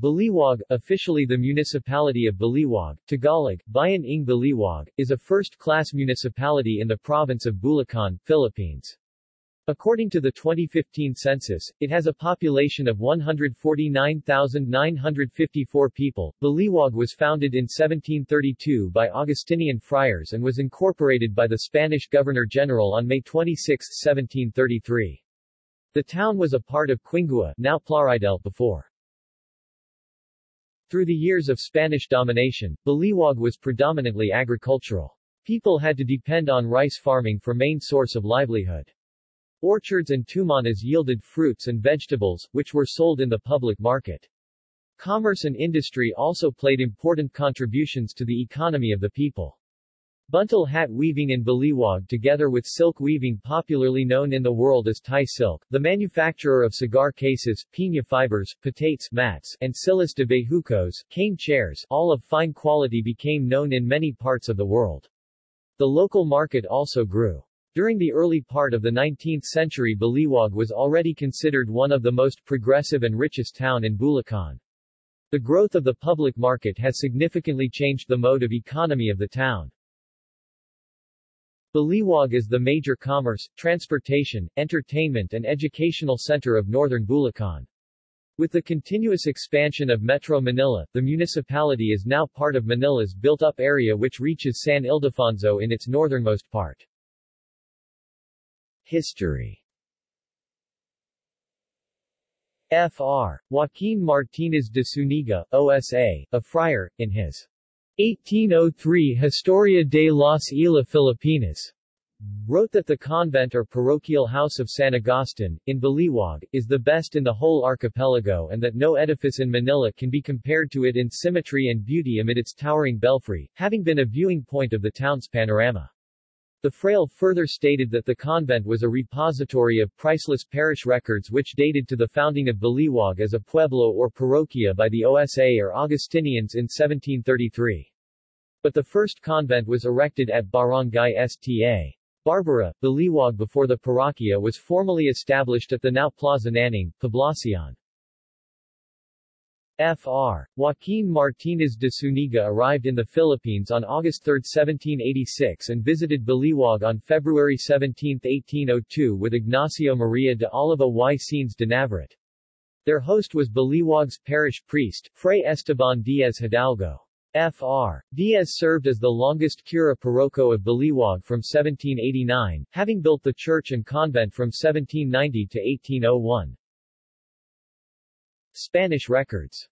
Baliwag, officially the municipality of Baliwag, Tagalog, Bayan ng Baliwag, is a first-class municipality in the province of Bulacan, Philippines. According to the 2015 census, it has a population of 149,954 people. Baliwag was founded in 1732 by Augustinian friars and was incorporated by the Spanish Governor-General on May 26, 1733. The town was a part of Quingua, now Plaridel before. Through the years of Spanish domination, Baliwag was predominantly agricultural. People had to depend on rice farming for main source of livelihood. Orchards and tumanas yielded fruits and vegetables, which were sold in the public market. Commerce and industry also played important contributions to the economy of the people. Buntal hat weaving in Baliwag together with silk weaving popularly known in the world as Thai silk, the manufacturer of cigar cases, piña fibers, patates mats, and silas de bejucos, cane chairs, all of fine quality became known in many parts of the world. The local market also grew. During the early part of the 19th century Baliwag was already considered one of the most progressive and richest town in Bulacan. The growth of the public market has significantly changed the mode of economy of the town. Baliwag is the major commerce, transportation, entertainment and educational center of northern Bulacan. With the continuous expansion of Metro Manila, the municipality is now part of Manila's built-up area which reaches San Ildefonso in its northernmost part. History Fr. Joaquin Martinez de Zuniga, OSA, a friar, in his 1803 Historia de las Islas Filipinas, wrote that the convent or parochial house of San Agustin, in Baliwag, is the best in the whole archipelago and that no edifice in Manila can be compared to it in symmetry and beauty amid its towering belfry, having been a viewing point of the town's panorama. The fraile further stated that the convent was a repository of priceless parish records which dated to the founding of Baliwag as a pueblo or parroquia by the OSA or Augustinians in 1733. But the first convent was erected at Barangay Sta. Barbara, Baliwag before the parroquia was formally established at the now Plaza Naning, Poblacion. Fr. Joaquin Martinez de Zuniga arrived in the Philippines on August 3, 1786 and visited Baliwag on February 17, 1802 with Ignacio Maria de Oliva y Sines de Navarrete. Their host was Baliwag's parish priest, Fray Esteban Diaz Hidalgo. Fr. Diaz served as the longest cura parroco of Baliwag from 1789, having built the church and convent from 1790 to 1801. Spanish records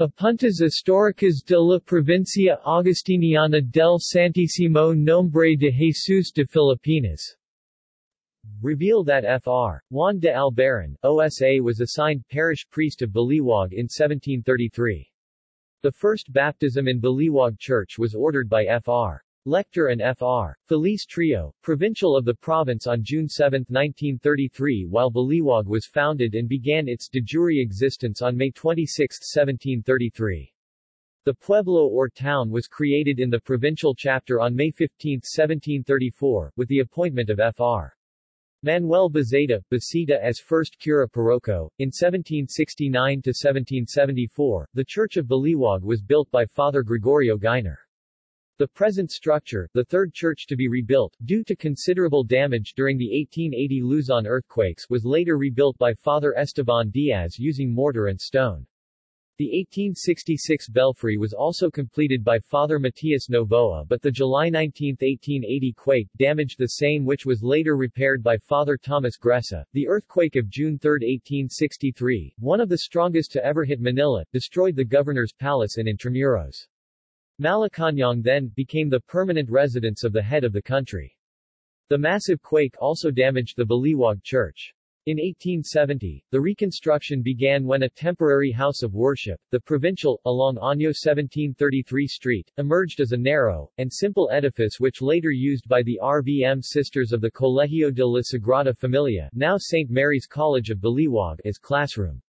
Apuntes históricas de la provincia agustiniana del Santísimo Nombre de Jesús de Filipinas reveal that Fr. Juan de Albaran, OSA was assigned parish priest of Baliwag in 1733. The first baptism in Baliwag Church was ordered by Fr. Lector and Fr. Feliz Trio, provincial of the province on June 7, 1933 while Baliwag was founded and began its de jure existence on May 26, 1733. The pueblo or town was created in the provincial chapter on May 15, 1734, with the appointment of Fr. Manuel Bazeta, Basita as first cura parroco. In 1769-1774, the Church of Baliwag was built by Father Gregorio Gainer. The present structure, the third church to be rebuilt, due to considerable damage during the 1880 Luzon earthquakes was later rebuilt by Father Esteban Diaz using mortar and stone. The 1866 belfry was also completed by Father Matias Novoa but the July 19, 1880 quake damaged the same which was later repaired by Father Thomas Gressa. The earthquake of June 3, 1863, one of the strongest to ever hit Manila, destroyed the governor's palace in Intramuros. Malacañang then became the permanent residence of the head of the country. The massive quake also damaged the Baliwag Church. In 1870, the reconstruction began when a temporary house of worship, the Provincial, along Año 1733 Street, emerged as a narrow, and simple edifice which later used by the RVM Sisters of the Colegio de la Sagrada Familia now St. Mary's College of Baliwag as classroom.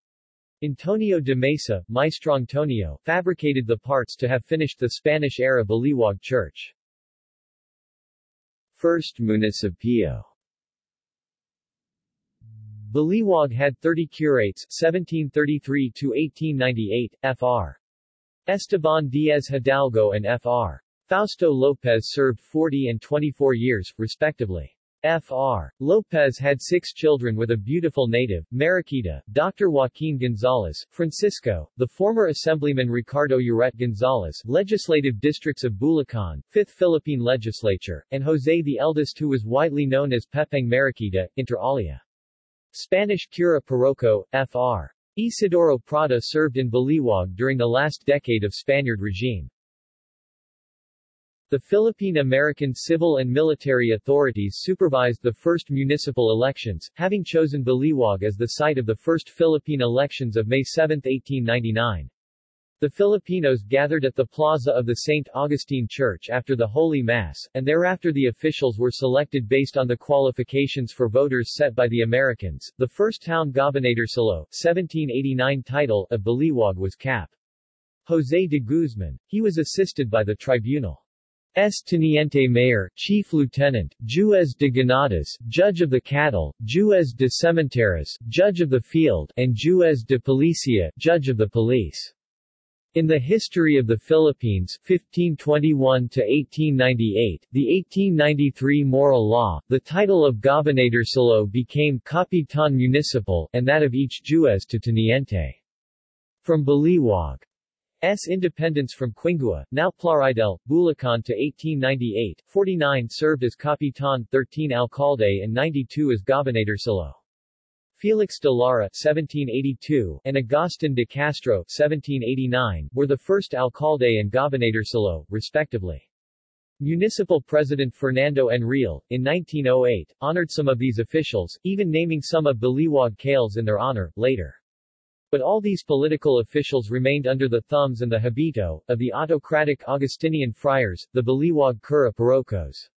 Antonio de Mesa, Maestro Antonio, fabricated the parts to have finished the Spanish-era Baliwag church. First Municipio Baliwag had 30 curates 1733-1898, Fr. Esteban Diaz Hidalgo and Fr. Fausto Lopez served 40 and 24 years, respectively. Fr. Lopez had six children with a beautiful native, Mariquita, Dr. Joaquin Gonzalez, Francisco, the former Assemblyman Ricardo Uret Gonzalez, legislative districts of Bulacan, 5th Philippine Legislature, and Jose the eldest who was widely known as Pepeng Mariquita, inter alia. Spanish cura parroco, Fr. Isidoro Prada served in Baliwag during the last decade of Spaniard regime. The Philippine-American civil and military authorities supervised the first municipal elections, having chosen Baliwag as the site of the first Philippine elections of May 7, 1899. The Filipinos gathered at the plaza of the St. Augustine Church after the Holy Mass, and thereafter the officials were selected based on the qualifications for voters set by the Americans. The first town Gobernadorcillo, 1789 title of Baliwag was Cap. Jose de Guzman. He was assisted by the tribunal. S. Teniente Mayor, Chief Lieutenant, Juez de Ganadas, Judge of the Cattle, Juez de Cementeras, Judge of the Field, and Juez de Policia, Judge of the Police. In the history of the Philippines 1521 to 1898, the 1893 Maura law, the title of Gobernadorcillo became Capitan Municipal, and that of each Juez to Teniente. From Baliwag S. independence from Quingua, now Plaridel, Bulacan to 1898, 49 served as Capitan, 13 Alcalde and 92 as Gobernadorcillo. Felix de Lara 1782 and Agustin de Castro 1789 were the first alcalde and gobernadorcillo, respectively. Municipal President Fernando Enrile, in 1908, honored some of these officials, even naming some of Baliwag Kales in their honor, later. But all these political officials remained under the thumbs and the habito, of the autocratic Augustinian friars, the Baliwag Cura Parrocos.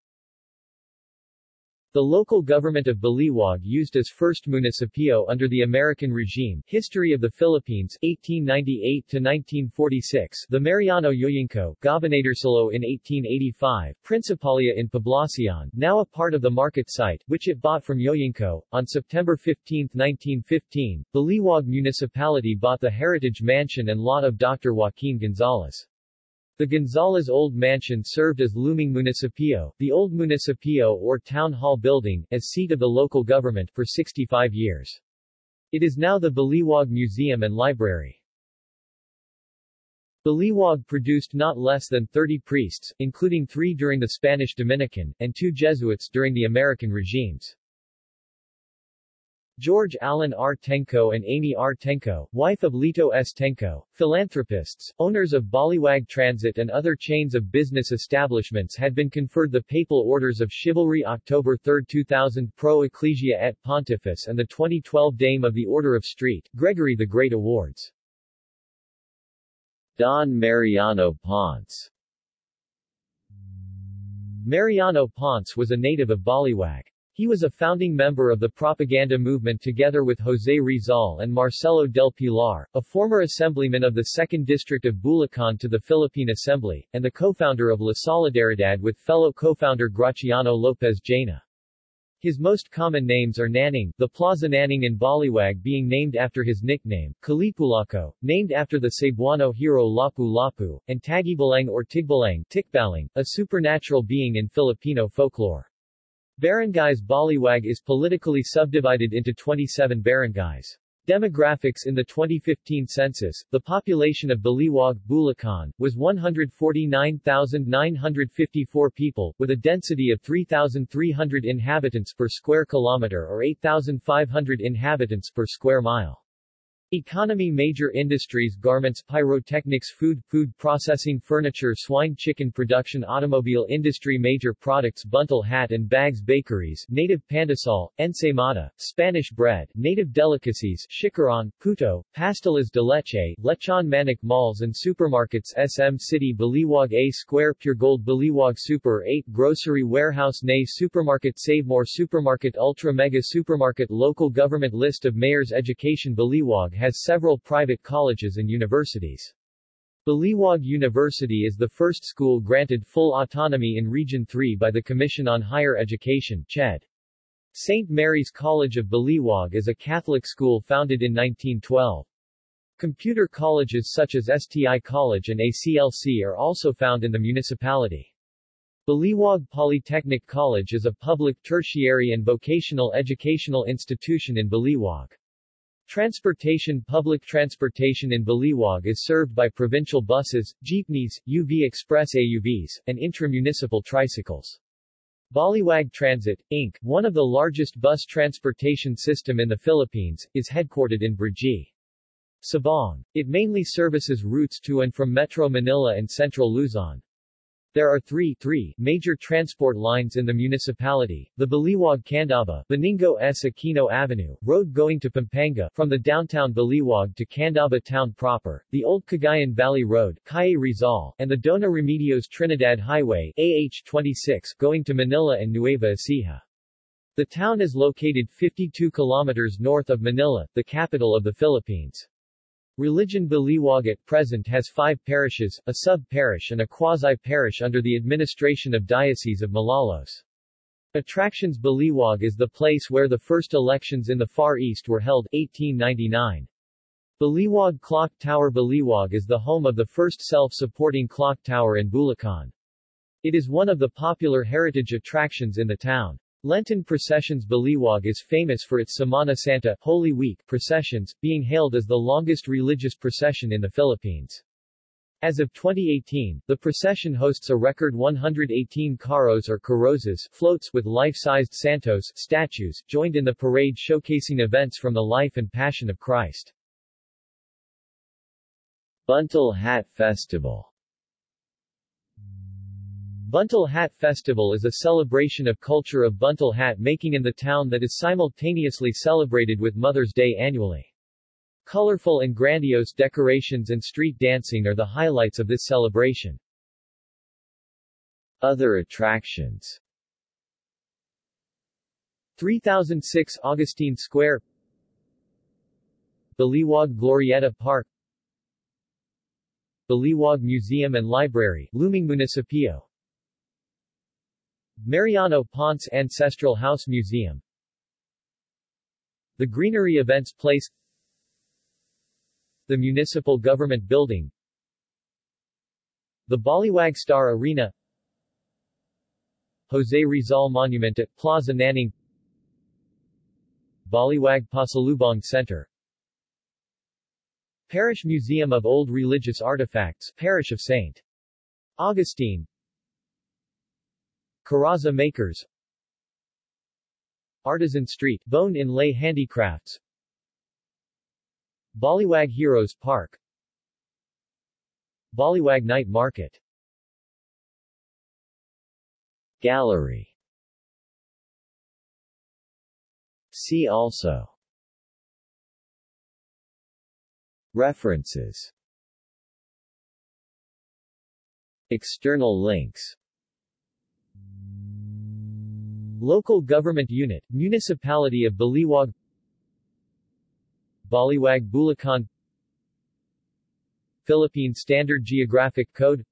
The local government of Baliwag used as first municipio under the American regime History of the Philippines 1898-1946 The Mariano Yoyingco, Gobernadorcillo in 1885, Principalia in Poblacion, now a part of the market site, which it bought from Yoyingco. On September 15, 1915, Baliwag Municipality bought the Heritage Mansion and lot of Dr. Joaquin Gonzalez. The Gonzales Old Mansion served as Lumang Municipio, the old municipio or town hall building, as seat of the local government for 65 years. It is now the Baliwag Museum and Library. Baliwag produced not less than 30 priests, including three during the Spanish Dominican, and two Jesuits during the American regimes. George Allen R. Tengco and Amy R. Tengco, wife of Lito S. Tengco, philanthropists, owners of Baliwag Transit and other chains of business establishments had been conferred the Papal Orders of Chivalry October 3, 2000 Pro Ecclesia et Pontifice and the 2012 Dame of the Order of St. Gregory the Great Awards. Don Mariano Ponce Mariano Ponce was a native of Baliwag. He was a founding member of the propaganda movement together with José Rizal and Marcelo del Pilar, a former assemblyman of the 2nd District of Bulacan to the Philippine Assembly, and the co-founder of La Solidaridad with fellow co-founder Graciano Lopez Jaena. His most common names are Naning, the Plaza Naning in Baliwag being named after his nickname, Kalipulako, named after the Cebuano hero Lapu-Lapu, and Tagibalang or Tigbalang, Tikbalang, a supernatural being in Filipino folklore. Barangays Baliwag is politically subdivided into 27 barangays. Demographics In the 2015 census, the population of Baliwag, Bulacan, was 149,954 people, with a density of 3,300 inhabitants per square kilometer or 8,500 inhabitants per square mile. Economy Major industries Garments Pyrotechnics Food Food processing Furniture Swine Chicken Production Automobile Industry Major products Buntal Hat and Bags Bakeries Native Pandesal, Ensaimada, Spanish Bread Native Delicacies Chicharon, Puto, Pasteles de Leche, Lechon Manok Malls and Supermarkets SM City Baliwag A Square Pure Gold Baliwag Super 8 Grocery Warehouse Nay Supermarket Save More Supermarket Ultra Mega Supermarket Local Government List of Mayors Education Baliwag has several private colleges and universities. Baliwag University is the first school granted full autonomy in Region 3 by the Commission on Higher Education CHED. St. Mary's College of Baliwag is a Catholic school founded in 1912. Computer colleges such as STI College and ACLC are also found in the municipality. Baliwag Polytechnic College is a public tertiary and vocational educational institution in Baliwag. Transportation Public transportation in Baliwag is served by provincial buses, jeepneys, UV Express AUVs, and intramunicipal tricycles. Baliwag Transit, Inc., one of the largest bus transportation system in the Philippines, is headquartered in Brgy. Sabong. It mainly services routes to and from Metro Manila and Central Luzon. There are three, three major transport lines in the municipality, the Baliwag-Candaba, Benigno S. Aquino Avenue, road going to Pampanga, from the downtown Baliwag to Candaba town proper, the Old Cagayan Valley Road, Calle Rizal, and the Dona Remedios Trinidad Highway, AH-26, going to Manila and Nueva Ecija. The town is located 52 kilometers north of Manila, the capital of the Philippines. Religion Baliwag at present has five parishes, a sub-parish and a quasi-parish under the administration of Diocese of Malolos. Attractions Baliwag is the place where the first elections in the Far East were held, 1899. Baliwag Clock Tower Baliwag is the home of the first self-supporting clock tower in Bulacan. It is one of the popular heritage attractions in the town. Lenten processions Baliwag is famous for its Semana Santa Holy Week processions, being hailed as the longest religious procession in the Philippines. As of 2018, the procession hosts a record 118 carros or carrozas floats with life-sized santos statues, joined in the parade showcasing events from the life and passion of Christ. Buntal Hat Festival Buntal Hat Festival is a celebration of culture of buntal hat making in the town that is simultaneously celebrated with Mother's Day annually. Colorful and grandiose decorations and street dancing are the highlights of this celebration. Other attractions 3006 Augustine Square Baliwag Glorieta Park Baliwag Museum and Library, Lumang Municipio Mariano Ponce Ancestral House Museum. The Greenery Events Place. The Municipal Government Building. The Baliwag Star Arena. Jose Rizal Monument at Plaza Naning Baliwag Pasalubong Center. Parish Museum of Old Religious Artifacts Parish of St. Augustine Carroza Makers Artisan Street Bone Inlay Handicrafts Baliwag Heroes Park Baliwag Night Market. Gallery. See also. References. External links Local Government Unit, Municipality of Baliwag Baliwag Bulacan Philippine Standard Geographic Code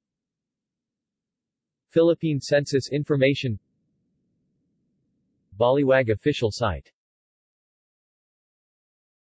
Philippine Census Information Baliwag official site